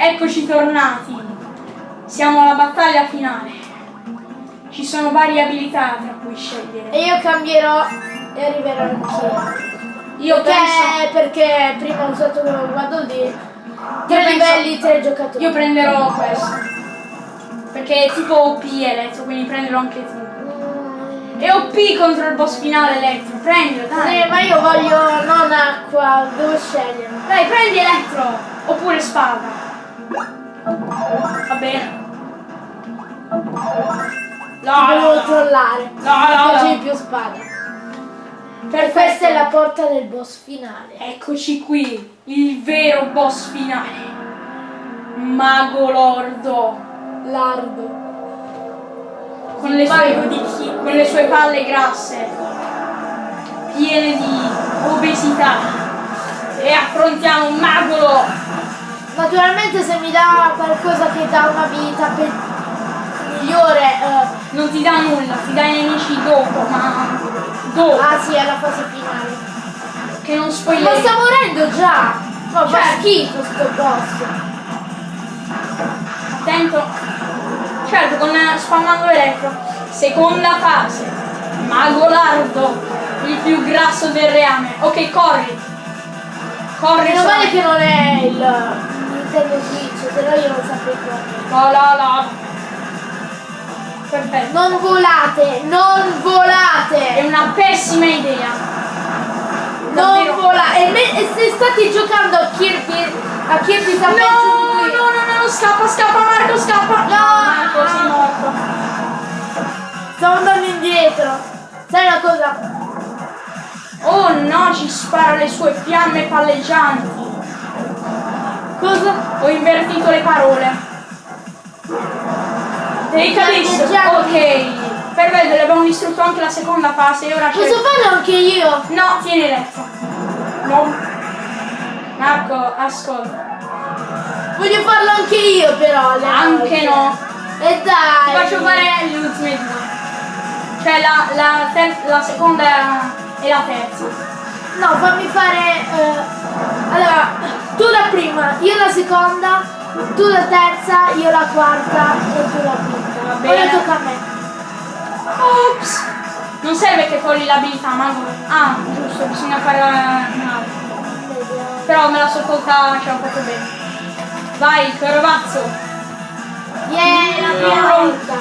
Eccoci tornati. Siamo alla battaglia finale. Ci sono varie abilità tra cui scegliere. E io cambierò e arriverò anch'io. Io Perché, penso. perché prima ho usato Waddle Dee. Tre penso- livelli, tre giocatori. Io prenderò questo. Perché è tipo OP elettro, quindi prenderò anche tu. Mm, È OP contro il boss finale elettro. Prendilo, dai. Sì, ma io voglio non acqua, devo scegliere. Dai, prendi elettro. Oppure spada. Va bene. No, devo no, no. trollare. No, no, Così no. più spada. Perfetto. Questa è la porta del boss finale. Eccoci qui, il vero boss finale. Mago Lordo. Lardo. Con le, sue, di chi? con le sue palle grasse, piene di obesità. E affrontiamo Mago Lordo. Naturalmente se mi dà qualcosa che dà una vita migliore. eh, Non ti dà nulla, ti dà i nemici dopo, ma dopo. ah sì, è la fase finale. Che non Ma spoileri. sta morendo già! Ma fa Certo. schifo sto boss. Attento. Certo, con spammando elettro. Seconda fase. Mago Lardo. Il più grasso del reame. Ok, corri. Corri. Meno male che non è il Switch, se no io non saprei correre. No, no, no. Perfetto. Non volate, non È volate! una pessima idea. Non volate! E, me- e se state giocando a Kirby, a Kirby No, Adventure no, qui- no, no, scappa, scappa, Marco, scappa. No. Marco, sei morto. Stavo andando indietro. Sai una cosa? Oh no, ci spara le sue fiamme palleggianti. Cosa? Ho invertito le parole. Palleggianti. Ok. Perfetto, abbiamo distrutto anche la seconda fase e ora. Posso farlo anche io? No, tieni letto. No. Marco, ascolta. Voglio farlo anche io però. Anche no. E Ti dai. faccio fare le ultime due. Cioè la, la, la seconda e la terza. No, fammi fare. eh, allora, tu la prima, io la seconda, tu la terza, io la quarta e tu la quinta. Va bene. Ora tocca a me. Ops! Non serve che togli l'abilità, ma. Ah, giusto, bisogna fare. Vediamo. Però me la so tolta cioè un po' bene. Vai, Corovazzo! Yeah, la prima volta.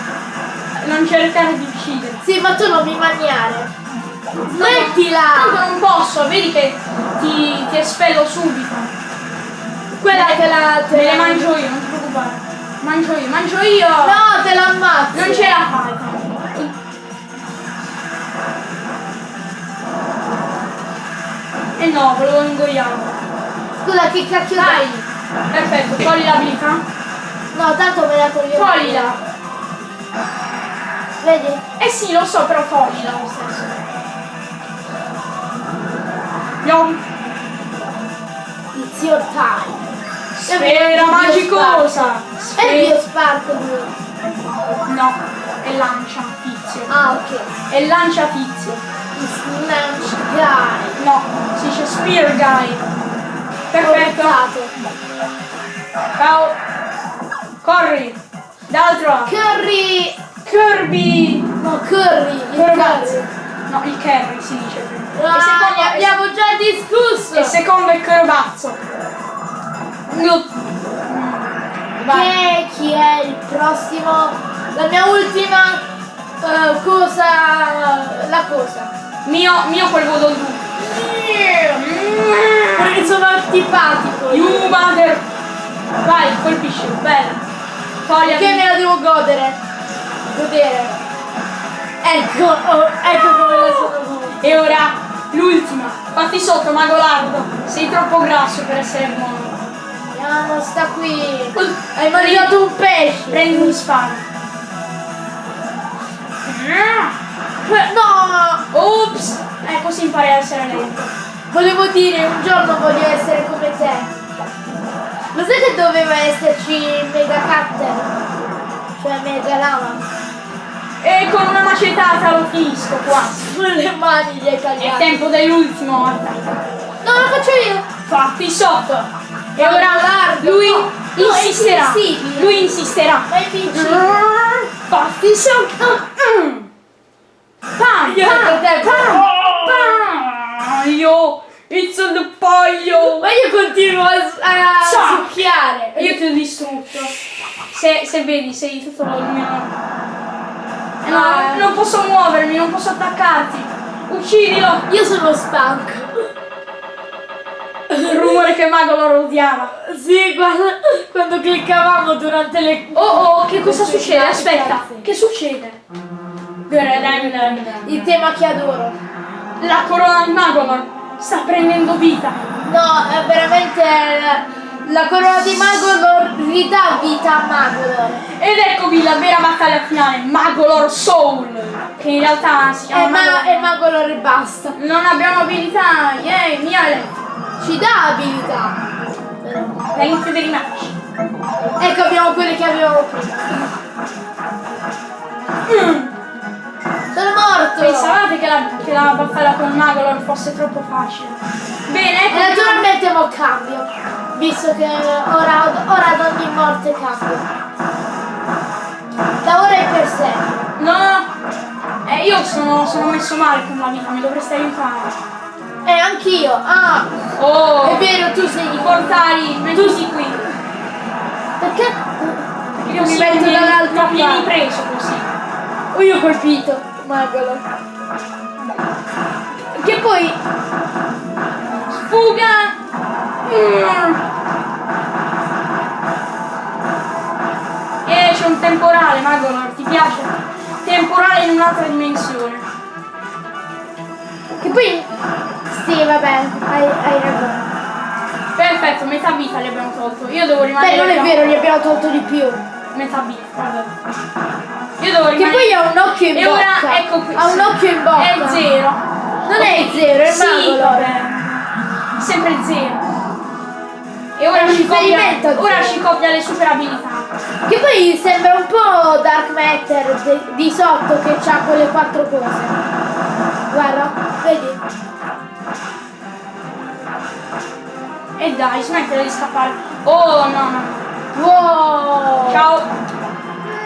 Non cercare di uccidere. Sì, ma tu non mi maniare. Tanto Smettila! non posso, vedi che ti, ti espello subito. Quella te la. te Me le la- mangio io, non ti preoccupare. Mangio io, mangio io! No, te la ammazzo. Non ce la fai. E no, volevo ingoiarlo. Scusa, che cacchio Dai! Perfetto, togli l'abilità. No, tanto me la toglio. Toglila! Vedi? Eh sì, lo so, però toglila lo stesso. Yom. It's your time. Sfera magicosa! È il Sfera... Biospark No, è lancia tizio. Ah, ok. È lancia tizio. It's Launch Guy. No, si dice Spear Guy. Perfetto. Ciao. Corri. D'altro. Curry. Kirby. No, Curry. Il. Curry. No, il Kerry si dice prima. Ah, e, secondo, abbiamo già discusso. e secondo è Corovazzo. Vai. Che chi è il prossimo? La mia ultima eh, cosa. La cosa. Mio, mio quel voto tu. Perché sono antipatico. You mother. Vai, colpisci. Bella. Togli Che me la devo godere. Godere. Ecco, oh, ecco come la sono. E ora l'ultima. Fatti sotto, Magolardo. Sei troppo grasso per essere buono. Andiamo, sta qui. Hai mangiato un pesce. Prendi un sparo. No! Ops! Eh, così impari a essere lento. Volevo dire, un giorno voglio essere come te. Lo sai che doveva esserci Mega Cutter? Cioè Mega Lama? E con una macetata lo finisco qua. Con le mani gli hai È tagliato. tempo dell'ultimo attacco. No, lo faccio io! Fatti sotto. E Ma ora guarda, lui insisterà. Lui insisterà. Fatti. Pam, pam, pam. Io, it's the paio. Ma io continuo a, a succhiare. Io ti ho distrutto. Se, se vedi, sei tutto il mio... Eh, no, Ah. non posso muovermi, non posso attaccarti. Uccidilo. Io sono stanco. Il rumore che Mago lo odiava. Sì, guarda, quando cliccavamo durante le... Oh oh, che cosa succede? Aspetta, che succede? Il tema che adoro. La corona di Magolor sta prendendo vita. No, è veramente la, corona di Magolor ridà vita a Magolor. Ed eccovi la vera battaglia finale, Magolor Soul. Che in realtà si chiama ma, Magolor. e Magolor e basta. Non abbiamo abilità, yay, mia elettrica. Ci dà abilità. Però. All'inizio dei match. Ecco abbiamo quelle che avevamo prima. Mm. Sono morto! Pensavate che la, che la battaglia con Magolor fosse troppo facile? Bene, E ecco. naturalmente mo cambio. Visto che ora, ora ad ogni morte cambio. Da ora è per sempre. No, eh, io sono, sono messo male con la vita, mi dovreste aiutare. E anch'io. Ah, Oh, è vero, tu sei di portali, mettiti qui. Perché? Io mi metto dall'altra Non vieni parte. preso così. Oh, io ho colpito. Magolo. Che poi Fuga! Mm. Eh, c'è un temporale, Magolor, ti piace? Temporale in un'altra dimensione. Che poi... Sì, vabbè, hai, hai ragione. Perfetto, metà vita gli abbiamo tolto. Io devo rimanere. Beh, non è vero, gli abbiamo tolto di più. Metà vita, vabbè. Io devo Che rimanere. poi ha un occhio in E bocca. ora, ecco qui. Ha un occhio in bocca. È zero. Non è zero, è sì, Magolor. vabbè. Sempre zero. E ora ci, copia, ora ci copia le super abilità. Che poi sembra un po' Dark Matter di sotto che ha quelle quattro cose. Guarda, vedi? E dai, smettila di scappare. Oh no, no. Wow! Ciao.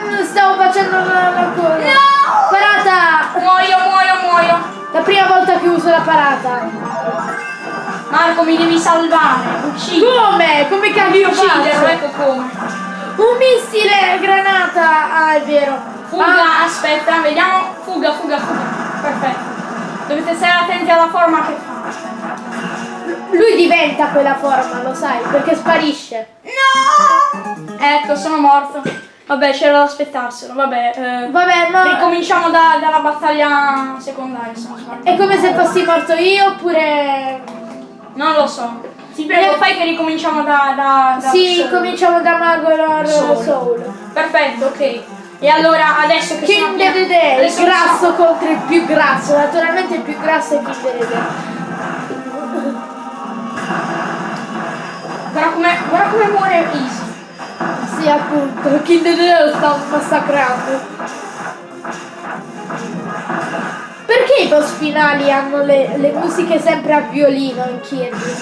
Mm, Stavo facendo la, la cosa. No! Parata! Muoio, muoio, muoio. La prima volta che uso la parata. Marco, mi devi salvare. Uccidi. Come? Come cavolo Ucciderlo, ecco come. Un missile granata! Ah, è vero. Fuga, Ah, aspetta, vediamo. Fuga, fuga, fuga. Perfetto. Dovete stare attenti alla forma che fa. lui diventa quella forma, lo sai, perché sparisce. No! Ecco, sono morto. Vabbè, c'era da aspettarselo. Vabbè, eh, Vabbè, ma ricominciamo da- dalla battaglia secondaria, se è come se fossi morto io oppure... Non lo so. Ti prego, fai che ricominciamo da... da, da Sì, Soul. cominciamo da Magolor Soul. Soul. Perfetto, ok. E allora adesso che sono King appena- Dedede, il grasso sono- contro il più grasso. Naturalmente il più grasso è King Dedede. Guarda come, guarda come muore Easy. Sì, appunto, King Dedede lo sta massacrando. Perché i boss finali hanno le, le musiche sempre a violino in Kirby?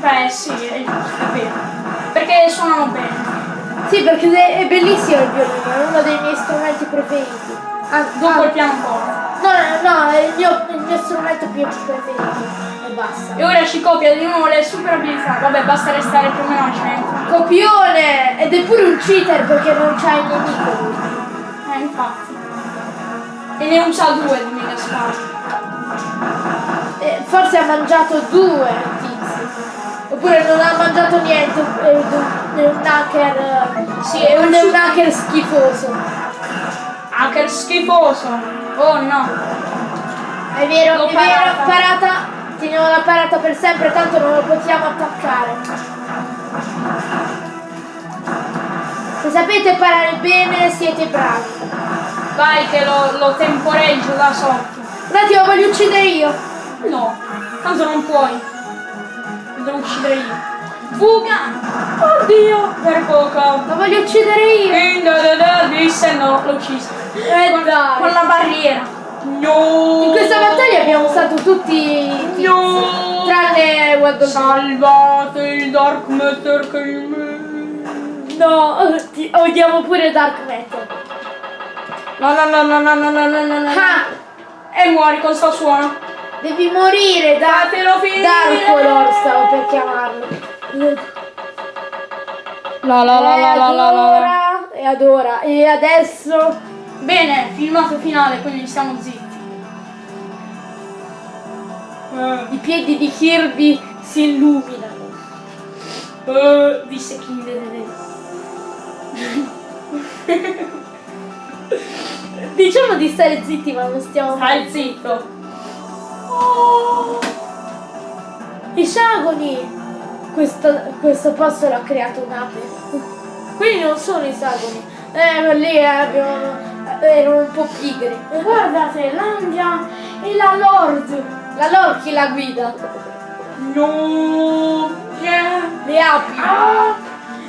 Beh sì, è giusto, è vero. Perché suonano bene. Sì, perché è bellissimo il violino, è uno dei miei strumenti preferiti. Ah, Dopo ah, il pianoforte. No, no, no, è il mio, il mio strumento più preferito. E basta. E ora ci copia di nuovo le super abilità. Vabbè, basta restare più o meno al centro. Copione! Ed è pure un cheater perché non c'ha il nemico. Eh, infatti. E ne usa due di mega spade. Eh, forse ha mangiato due. Oppure non ha mangiato niente, è un, hacker. Sì, è un, un hacker schifoso. Hacker schifoso. Oh no. È vero, L'ho è vero, parata. parata. Teniamo la parata per sempre, tanto non lo possiamo attaccare. Se sapete parare bene siete bravi. Vai che lo, lo temporeggio da sotto. Un attimo, voglio uccidere io. No, tanto non puoi. Lo devo uccidere io. Fuga! Oddio! Per poco. Lo voglio uccidere io. E disse no, l'ho ucciso. Eh con, dai. con la barriera. No! In questa battaglia abbiamo usato tutti i tizi, No! tranne Waddle Salvate il Dark Matter che No, odiamo pure Dark Matter. No, no, no, no, no, no, no, no, no, no. Ah, E muori con sto suono. Devi morire da Fatelo finire! Darkolor stavo per chiamarlo. La la la e la la la la. adora, e adora. E adesso Bene, filmato finale, quindi stiamo zitti. i piedi di Kirby si illuminano. Eh, disse King. Diciamo di stare zitti ma non stiamo Stai zitto. I sagoni! Questo, questo posto l'ha creato un'ape. Quindi non sono i sagoni. Eh, lì abbiamo, erano un po' pigri. Guardate, l'Andia e la Lord. La Lord chi la guida? No. Yeah. Le api. Ah,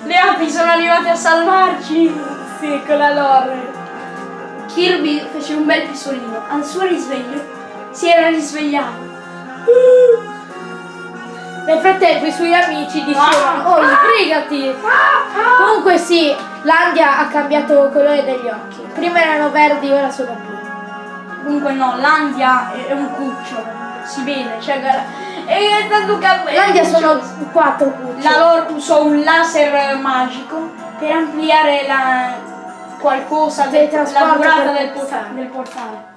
le api sono arrivate a salvarci. Sì, con la Lord. Kirby fece un bel pisolino. Al suo risveglio si era risvegliato. Nel frattempo i suoi amici dicevano, oh, sbrigati! Comunque sì, l'Andia ha cambiato colore degli occhi. Prima erano verdi, ora sono blu. Comunque no, l'Andia è un cucciolo. Si vede, cioè guarda. E tanto che L'Andia sono quattro cuccioli. La loro usò un laser magico per ampliare la qualcosa del la durata del, portale. del portale.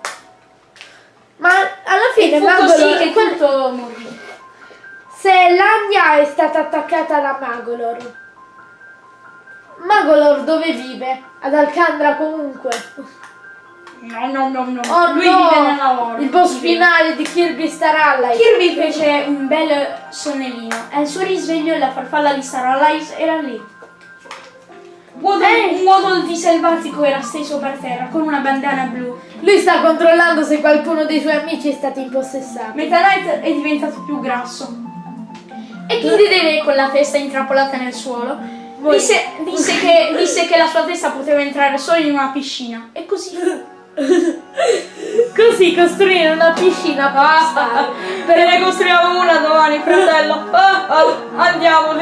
Ma alla fine E Magolor, così che tutto morì. se l'Andia è stata attaccata da Magolor, Magolor dove vive? Ad Alcandra comunque. No, no, no, no. Oh Lui no! vive nella loro. Il boss finale di Kirby Star Allies. Kirby fece un bel sonnellino e al suo risveglio la farfalla di Star Allies era lì. Waddle- Ehi! Un Waddle di selvatico era steso per terra con una bandana blu. Lui sta controllando se qualcuno dei suoi amici è stato impossessato. Meta Knight è diventato più grasso. E King Dedede con la testa intrappolata nel suolo disse, disse che, disse che la sua testa poteva entrare solo in una piscina. E così. Così costruire una piscina basta. Per ne costruiamo una domani, fratello. Ah, ah, andiamo.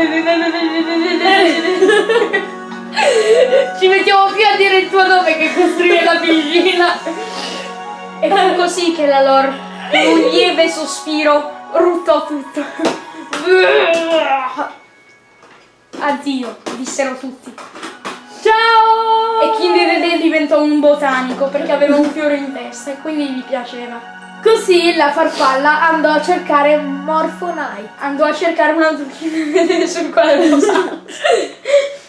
Ci mettiamo più a dire il tuo nome che costruire la piscina. E fu così che la lore, con un lieve sospiro, ruttò tutto. Addio, dissero tutti. Ciao! E King Dedede diventò un botanico perché aveva un fiore in testa e quindi gli piaceva. Così la farfalla andò a cercare Morphonite. Andò a cercare un altro Dedede sul quale posare. No,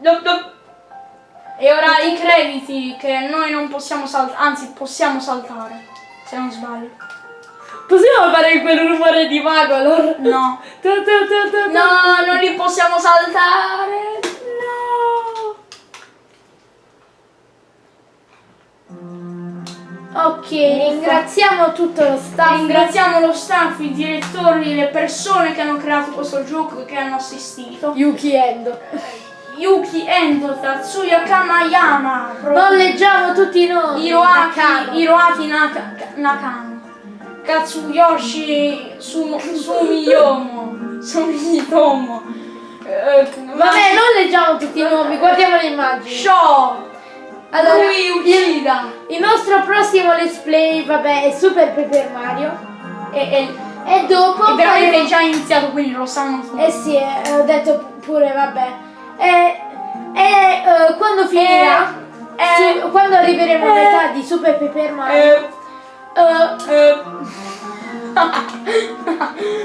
no, no. E ora i crediti che noi non possiamo saltare, anzi possiamo saltare, se non sbaglio. Possiamo fare quel rumore di Magolor? No. Tu, tu, tu, tu, tu. No, non li possiamo saltare. Ok, ringraziamo tutto lo staff. Ringraziamo lo staff, i direttori, le persone che hanno creato questo gioco e che hanno assistito. Yuki Endo. Yuki Endo, Tatsuya Kamayama, Non leggiamo tutti i nomi. Hiroaki, Naka- Nakano, Katsuyoshi Sumo- Sumiyomo, Sumitomo, eh, Vabbè, non leggiamo tutti i nomi, guardiamo le immagini. Sho, Allora, Uchida il nostro prossimo let's play, vabbè, è Super Paper Mario. e, e, E dopo. e veramente faremo- è già iniziato quindi lo sanno tutti. Eh sì, eh, ho detto pure, vabbè. E, e eh, quando finirà, eh, su- quando arriveremo a eh, metà di Super Paper Mario,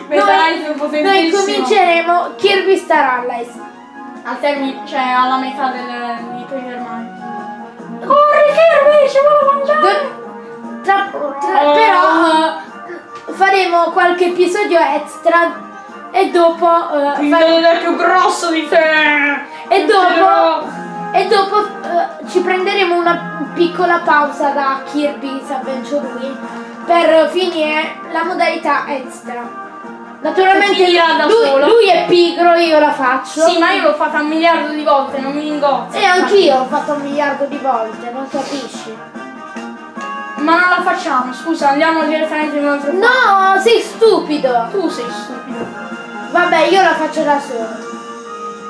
è noi, noi cominceremo. Kirby Star Allies. Al termine, cioè alla metà del, di Paper Mario. Corri Kirby, ci vuole mangiare! Tra- tra- Oh. Però eh, faremo qualche episodio extra e dopo eh, Il fare- è più grosso di te! e dopo e dopo eh, ci prenderemo una piccola pausa da Kirby's Adventure Wii per finire la modalità extra. Naturalmente lui, lui è pigro, io la faccio. Sì, ma io l'ho fatta un miliardo di volte, non mi ingozzo. E anch'io l'ho fatto un miliardo di volte, non capisci? Ma non la facciamo, scusa, andiamo direttamente in un altro No, sei stupido. Tu sei stupido. Vabbè, io la faccio da sola.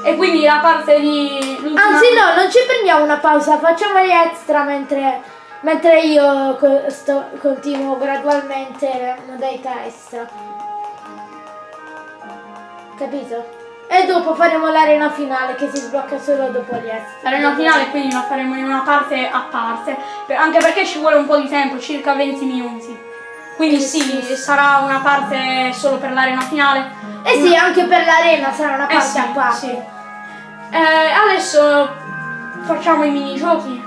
E quindi la parte di... Anzi no, non ci prendiamo una pausa, facciamo gli extra mentre, mentre io sto- continuo gradualmente la modalità extra. Capito? E dopo faremo l'arena finale che si sblocca solo dopo gli extra. L'arena finale quindi la faremo in una parte a parte, anche perché ci vuole un po' di tempo, circa 20 minuti. Quindi Eh, sì, sarà una parte solo per l'arena finale. Eh sì, anche per l'arena sarà una Eh parte sì, a parte. sì. Eh, adesso facciamo i minigiochi.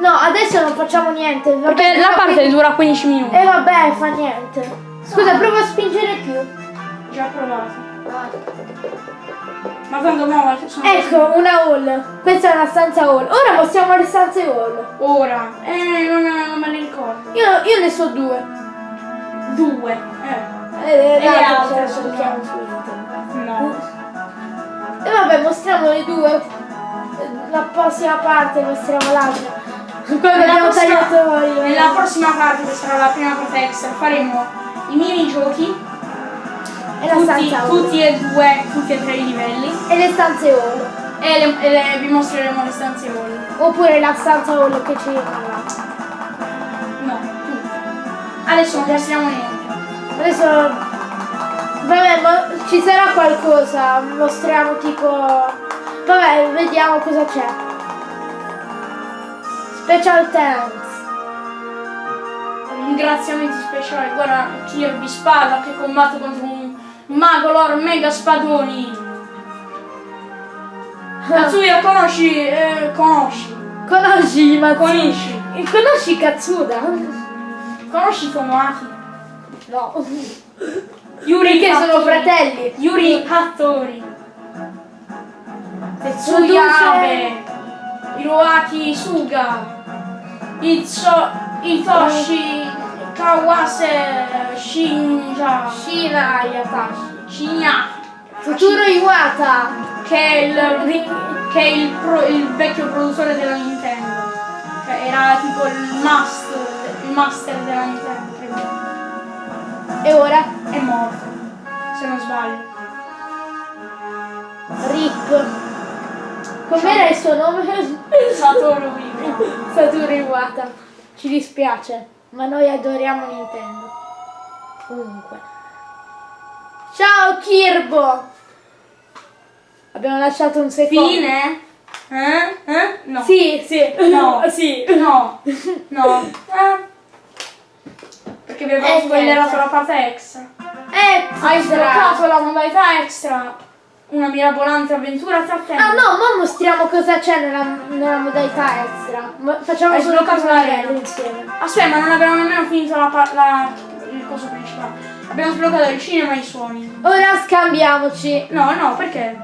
No, adesso non facciamo niente. Perché la parte 15 dura 15 minuti. E vabbè, fa niente. Scusa, prova a spingere più. Già provato. Ma tanto mo sono Ecco, una hall. Questa è una stanza hall. Ora mostriamo le stanze hall. Ora. Eh, non, non me le ricordo. Io, io ne so due. Due. Eh. E le altre sono- su. No. E vabbè, mostriamo le due. La prossima parte mostriamo l'altra. Nella abbiamo prossima- tagliato. Nella prossima parte, che sarà la prima parte extra, faremo i minigiochi. E la Tutti, stanza tutti e due, tutti e tre i livelli. E le stanze hall. E, le- e le- vi mostreremo le stanze hall. Oppure la stanza hall che ci là. No, tutte. Adesso non mostriamo niente. Adesso vabbè ma ci sarà qualcosa, mostriamo tipo vabbè vediamo cosa c'è. Special thanks. Ringraziamenti speciali. Guarda Kirby Spada che combatte contro un mago lord mega spadoni. Katsuya conosci? Eh, conosci. Conosci ma Conosci. conosci Katsuda? Conosci Tomoaki? No. Yuri Perché sono fratelli. Yuri Hattori. Tetsuya Abe. Hiroaki Suga. Itso, Itoshi Kawase Shinja. Shina Yatashi. Shinya. Futuro Iwata. Che è il, che è il, pro- il vecchio produttore della Nintendo. Cioè era tipo il master, il master della Nintendo. E ora? È morto. Se non sbaglio. Rip. Com'era il suo nome? Satoru Iwata. Satoru Iwata. Ci dispiace, ma noi adoriamo Nintendo. Comunque. Ciao Kirbo! Abbiamo lasciato un secondo. Fine? Eh? Eh? No. Sì, sì. No. sì. No. No. Eh. Perché vi avevo Eh, spoilerato niente. la parte extra. Eh, Hai extra. sbloccato la modalità extra. Una mirabolante avventura te. Ah no, ma mostriamo cosa c'è nella, nella modalità extra. Ma facciamo Hai solo questo l'arena. insieme. Aspetta, ma non abbiamo nemmeno finito la, la- il coso principale. Abbiamo sbloccato il cinema e i suoni. Ora scambiamoci No, no, perché?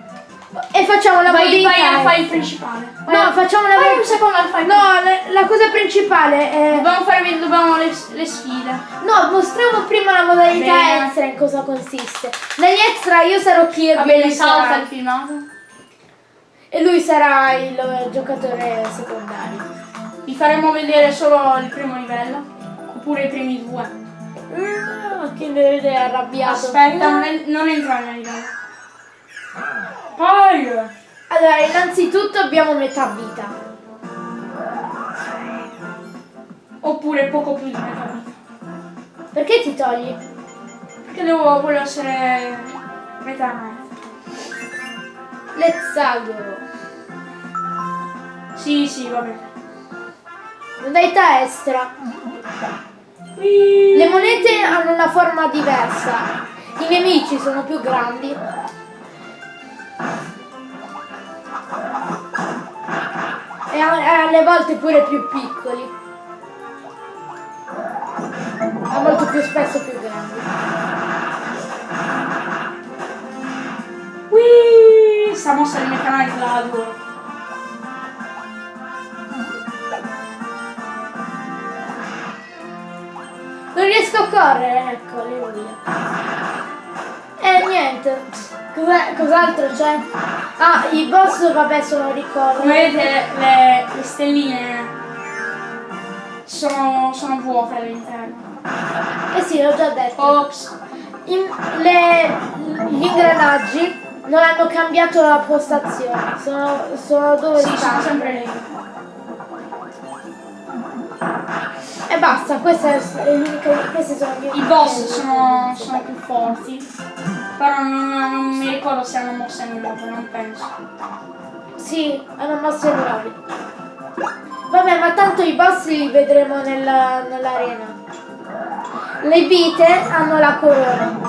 E facciamo la Vai, vai al file extra. principale. No, facciamo la Vai un secondo al No, le- la cosa principale è Dobbiamo fare dobbiamo le, le sfide. No, mostriamo prima la modalità extra in cosa consiste. Negli extra io sarò Kirby Va e lui sarà- il filmato. e lui sarà il eh, giocatore secondario. Vi faremo vedere solo il primo livello. Oppure i primi due. Ah, che vede è arrabbiato. Aspetta, non, en- non entrare nel livello. Poi. Allora, innanzitutto abbiamo metà vita. Oppure poco più di metà vita. Perché ti togli? Perché devo voglio essere metà. Let's go. Sì, sì, va bene. Modalità extra. Le monete hanno una forma diversa. I nemici sono più grandi. Alle volte pure più piccoli. Ma molto più spesso più grandi. Whee! Sta mossa di Meta Knight la adoro. Non riesco a correre, ecco, alleluia. Cos'è- Cos'altro c'è? Ah, i boss vabbè sono ricordi. Come vedete le, le stelline sono, sono vuote all'interno. Eh sì, l'ho già detto. Ops. In- le- gli ingranaggi non hanno cambiato la postazione, sono, sono dove Sì, sono stanno. sempre lì. E basta, l'unica. Queste sono le mie I boss sono, sono più forti. Però non, non mi ricordo se hanno mosse nuove, non penso. Sì, hanno mosse nuove. Vabbè, ma tanto i boss li vedremo nella- nell'arena. Le vite hanno la corona.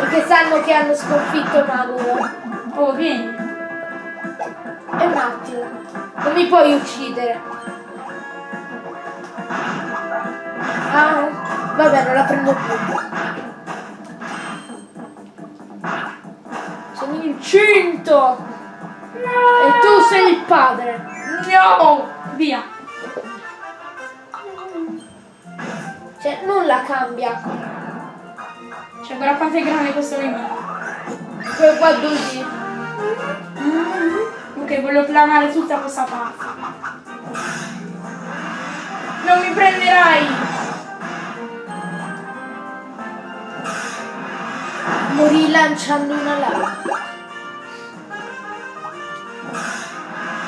Perché sanno che hanno sconfitto Maguro. Oh, vieni. E un attimo. Non mi puoi uccidere. Ah, vabbè, non la prendo più. Sono incinto! E tu sei il padre. No! Via. Cioè, nulla cambia. Cioè, quanto è grande questo nemico. Quel qua così. Ok, voglio planare tutta questa parte. Non mi prenderai! Morì lanciando una lava.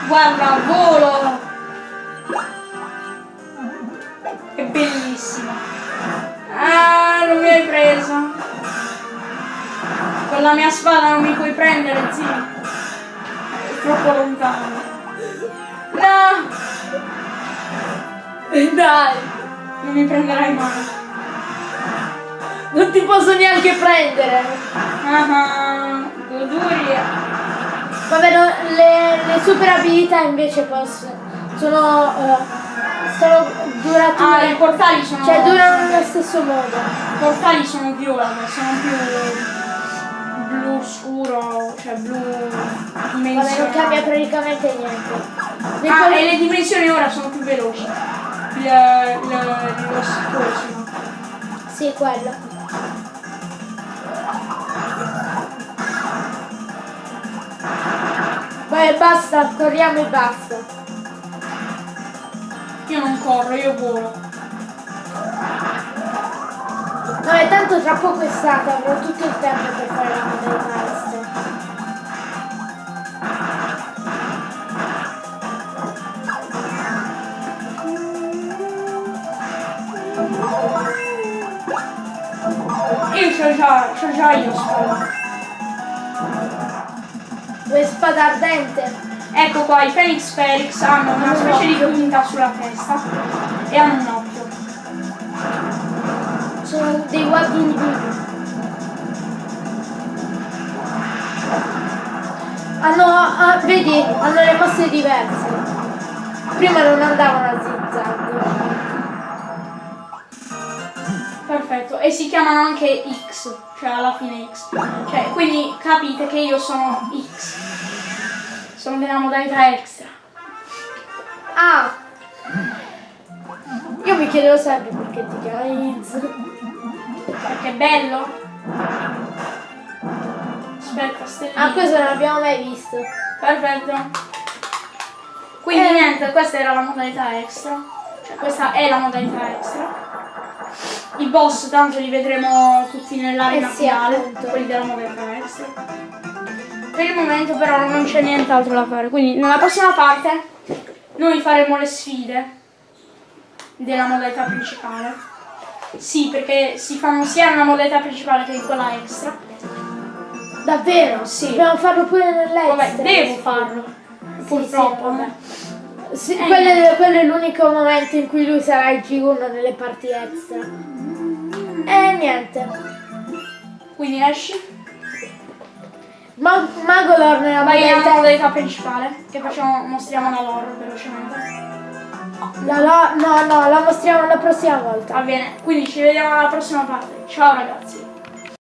Guarda, volo! È bellissimo. Ah, non mi hai preso. Con la mia spada non mi puoi prendere, zio. È troppo lontano. No! Dai, Non mi prenderai mai. non ti posso neanche prendere. Ah, ah, goduria. Vabbè, no, le, le super abilità invece posso. Sono. eh, sono durature. Ah, i portali sono... cioè durano nello stesso modo. I portali sono viola, sono più blu scuro, cioè blu Vabbè, non cambia praticamente niente. Ne Ah, e le dimensioni ora sono più veloci. Il, il, lo scorso. Sì, quello. Vai, basta, corriamo e basta. Io non corro, io volo. Vabbè, tanto tra poco è stato, avrò tutto il tempo per fare la modalità extra. Io c'ho già, c'ho già io spada. Vuoi spada ardente? Ecco qua, i Phoenix Felix hanno una specie di punta sulla testa e hanno un occhio. Sono dei guardini Hanno, ah, vedi, hanno le mosse diverse. Prima non andavano a zigzag. Perfetto, e si chiamano anche X, cioè alla fine X. Cioè, quindi capite che io sono X. Sono della modalità extra. Ah! Io mi chiedevo sempre perché ti chiami Iz. Perché è bello. Aspetta, stellina. Ah, questo non l'abbiamo mai visto. Perfetto. Quindi Eh. niente, questa era la modalità extra. Cioè, questa è la modalità extra. I boss tanto li vedremo tutti nell'arena Eh sì, finale, appunto. quelli della modalità extra. Per il momento però non c'è nient'altro da fare, quindi nella prossima parte noi faremo le sfide della modalità principale. Sì, perché si fanno sia nella modalità principale che in quella extra. Davvero? Sì. Dobbiamo farlo pure nell'extra. Vabbè, devo farlo. Purtroppo. sì, vabbè. eh. Sì, Eh, quello, è, quello è l'unico momento in cui lui sarà il G1 nelle parti extra. E niente. Quindi esci. Ma Magolor nella modalità... modalità principale, che facciamo, mostriamo la lore velocemente. La, la- no, no, la mostriamo la prossima volta. Va bene, quindi ci vediamo alla prossima parte. Ciao ragazzi.